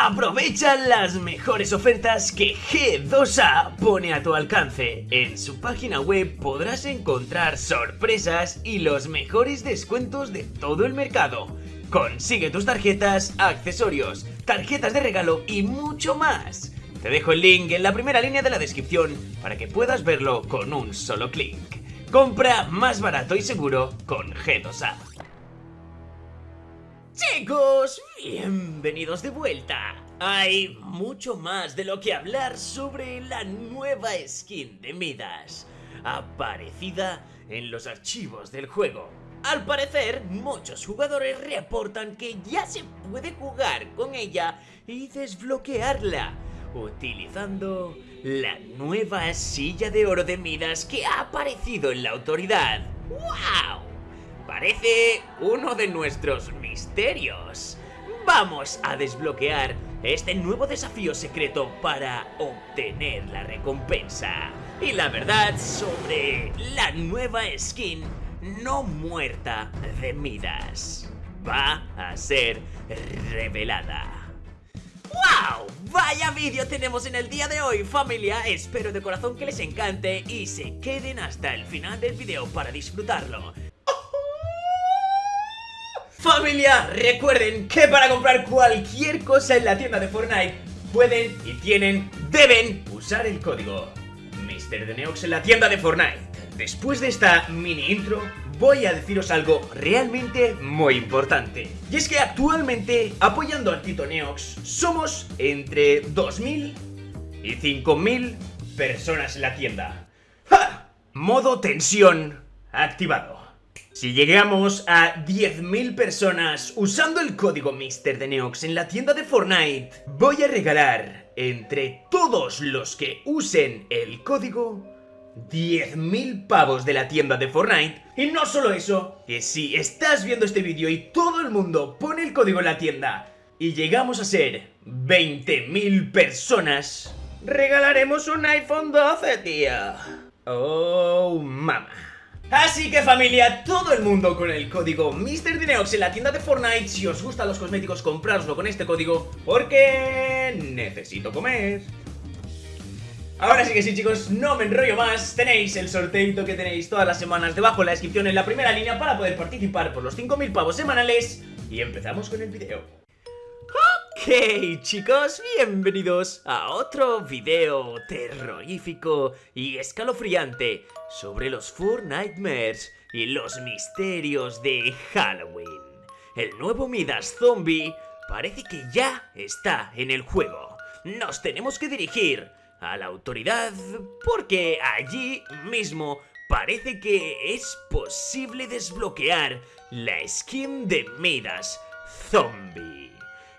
Aprovecha las mejores ofertas que G2A pone a tu alcance. En su página web podrás encontrar sorpresas y los mejores descuentos de todo el mercado. Consigue tus tarjetas, accesorios, tarjetas de regalo y mucho más. Te dejo el link en la primera línea de la descripción para que puedas verlo con un solo clic. Compra más barato y seguro con G2A. Chicos, bienvenidos de vuelta. Hay mucho más de lo que hablar sobre la nueva skin de Midas, aparecida en los archivos del juego. Al parecer, muchos jugadores reportan que ya se puede jugar con ella y desbloquearla, utilizando la nueva silla de oro de Midas que ha aparecido en la autoridad. ¡Wow! Parece uno de nuestros misterios. Vamos a desbloquear este nuevo desafío secreto para obtener la recompensa. Y la verdad sobre la nueva skin no muerta de Midas va a ser revelada. ¡Wow! Vaya vídeo tenemos en el día de hoy familia, espero de corazón que les encante y se queden hasta el final del video para disfrutarlo. Familia, recuerden que para comprar cualquier cosa en la tienda de Fortnite pueden y tienen, deben usar el código MrDeneox en la tienda de Fortnite. Después de esta mini intro, voy a deciros algo realmente muy importante. Y es que actualmente, apoyando al Tito Neox, somos entre 2.000 y 5.000 personas en la tienda. ¡Ja! Modo tensión activado. Si llegamos a 10.000 personas usando el código MrDeneox en la tienda de Fortnite, voy a regalar entre todos los que usen el código 10.000 pavos de la tienda de Fortnite. Y no solo eso, que si estás viendo este vídeo y todo el mundo pone el código en la tienda y llegamos a ser 20.000 personas, regalaremos un iPhone 12, tío. Oh, mama. Así que familia, todo el mundo con el código MrDineox en la tienda de Fortnite. Si os gustan los cosméticos, comprároslo con este código Porque necesito comer. Ahora sí que sí chicos, no me enrollo más. Tenéis el sorteito que tenéis todas las semanas debajo en la descripción en la primera línea Para poder participar por los 5.000 pavos semanales. Y empezamos con el video Ok chicos, bienvenidos a otro video terrorífico y escalofriante Sobre los Four Nightmares y los misterios de Halloween. El nuevo Midas Zombie parece que ya está en el juego. Nos tenemos que dirigir a la autoridad porque allí mismo parece que es posible desbloquear la skin de Midas Zombie,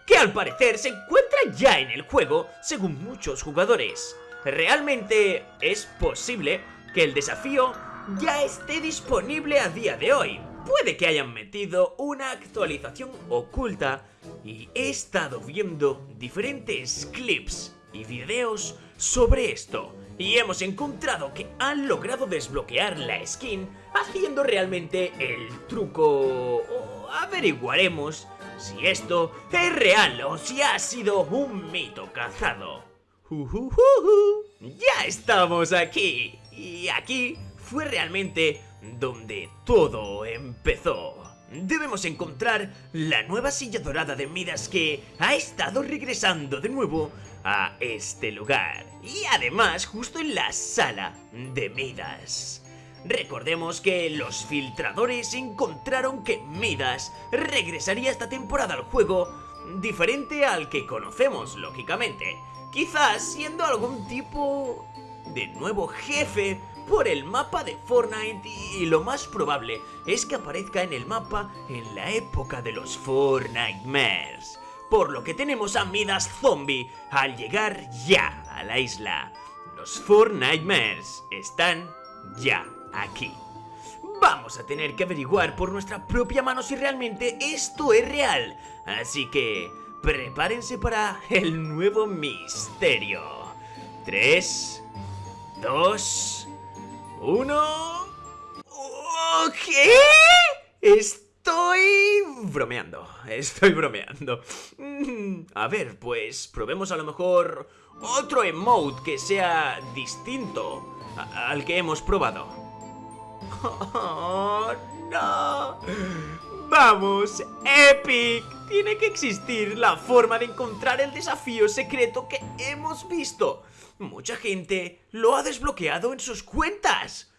que al parecer se encuentra ya en el juego según muchos jugadores. Realmente es posible que el desafío ya esté disponible a día de hoy. Puede que hayan metido una actualización oculta y he estado viendo diferentes clips y videos sobre esto y hemos encontrado que han logrado desbloquear la skin haciendo realmente el truco... averiguaremos si esto es real o si ha sido un mito cazado. ya estamos aquí y aquí fue realmente donde todo empezó. Debemos encontrar la nueva silla dorada de Midas que ha estado regresando de nuevo a este lugar. Y además justo en la sala de Midas. Recordemos que los filtradores encontraron que Midas regresaría esta temporada al juego diferente al que conocemos, lógicamente. Quizás siendo algún tipo de nuevo jefe por el mapa de Fortnite y lo más probable es que aparezca en el mapa en la época de los Fortnitemares. Por lo que tenemos a Midas Zombie al llegar ya a la isla. Los Fortnitemares están ya aquí. Vamos a tener que averiguar por nuestra propia mano si realmente esto es real. Así que prepárense para el nuevo misterio. 3, 2, uno... ¿Qué? ¿Esto Estoy bromeando, estoy bromeando. A ver, pues probemos a lo mejor otro emote que sea distinto al que hemos probado. Oh, no. Vamos, Epic. Tiene que existir la forma de encontrar el desafío secreto que hemos visto. Mucha gente lo ha desbloqueado en sus cuentas.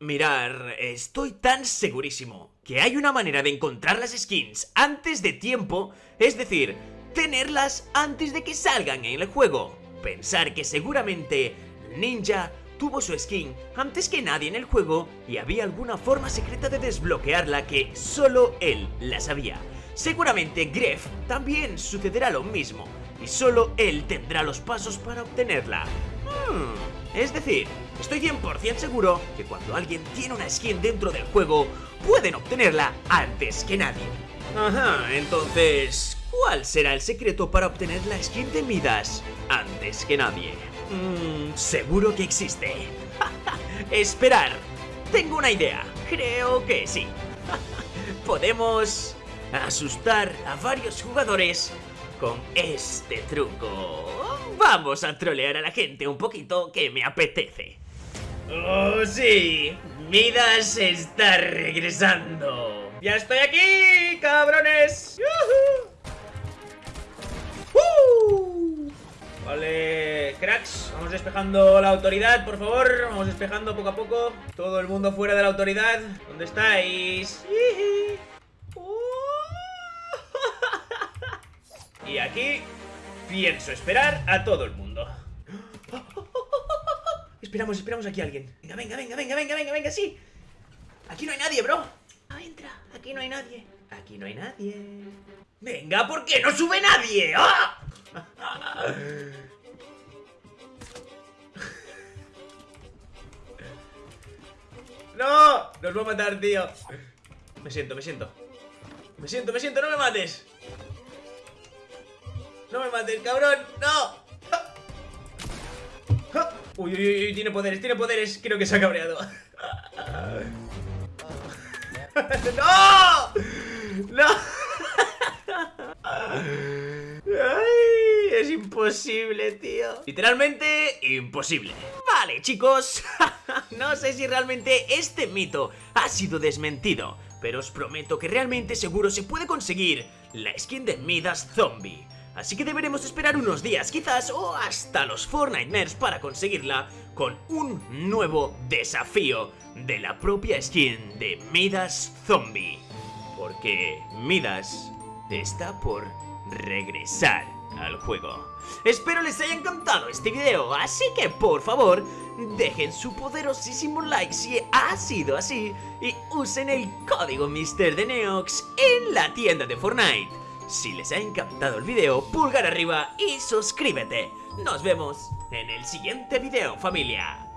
Mirar, estoy tan segurísimo que hay una manera de encontrar las skins antes de tiempo, es decir, tenerlas antes de que salgan en el juego. Pensar que seguramente Ninja tuvo su skin antes que nadie en el juego y había alguna forma secreta de desbloquearla que solo él la sabía. Seguramente Gref también sucederá lo mismo y solo él tendrá los pasos para obtenerla. Hmm, es decir, estoy 100% seguro que cuando alguien tiene una skin dentro del juego, pueden obtenerla antes que nadie. Ajá, entonces, ¿cuál será el secreto para obtener la skin de Midas antes que nadie? Mmm, seguro que existe. Esperar. Tengo una idea. Creo que sí. Podemos asustar a varios jugadores con este truco. Vamos a trolear a la gente un poquito que me apetece. ¡Oh, sí! Midas está regresando. ¡Ya estoy aquí, cabrones! Vale, cracks, vamos despejando la autoridad, por favor Vamos despejando poco a poco. Todo el mundo fuera de la autoridad ¿Dónde estáis? Y aquí pienso esperar a todo el mundo. Esperamos, esperamos aquí a alguien. Venga, venga, venga, venga, venga, venga, venga, sí. Aquí no hay nadie, bro. No entra, aquí no hay nadie. Aquí no hay nadie. Venga, ¿por qué no sube nadie? ¡Ah! ¡No! Nos va a matar, tío Me siento, me siento Me siento, me siento, no me mates No me mates, cabrón ¡No! Uy, uy, uy, tiene poderes, tiene poderes Creo que se ha cabreado ¡No! ¡No! Imposible, tío. Literalmente imposible. Vale, chicos. No sé si realmente este mito ha sido desmentido Pero os prometo que realmente seguro se puede conseguir la skin de Midas Zombie. Así que deberemos esperar unos días quizás o hasta los Fortnite para conseguirla con un nuevo desafío de la propia skin de Midas Zombie. Porque Midas está por regresar al juego. Espero les haya encantado este video, así que por favor, dejen su poderosísimo like si ha sido así y usen el código MrDeneox en la tienda de Fortnite. Si les ha encantado el video, pulgar arriba y suscríbete. Nos vemos en el siguiente video, familia.